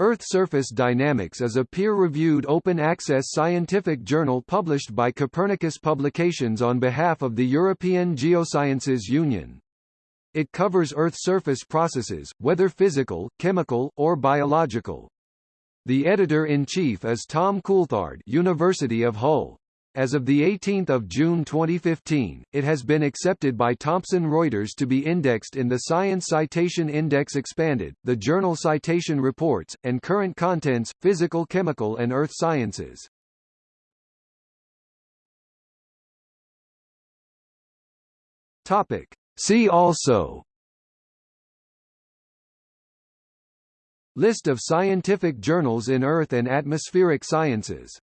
Earth Surface Dynamics is a peer-reviewed open-access scientific journal published by Copernicus Publications on behalf of the European Geosciences Union. It covers Earth surface processes, whether physical, chemical, or biological. The editor-in-chief is Tom Coulthard University of Hull. As of 18 June 2015, it has been accepted by Thomson Reuters to be indexed in the Science Citation Index Expanded, the Journal Citation Reports, and Current Contents, Physical Chemical and Earth Sciences. Topic. See also List of scientific journals in Earth and atmospheric sciences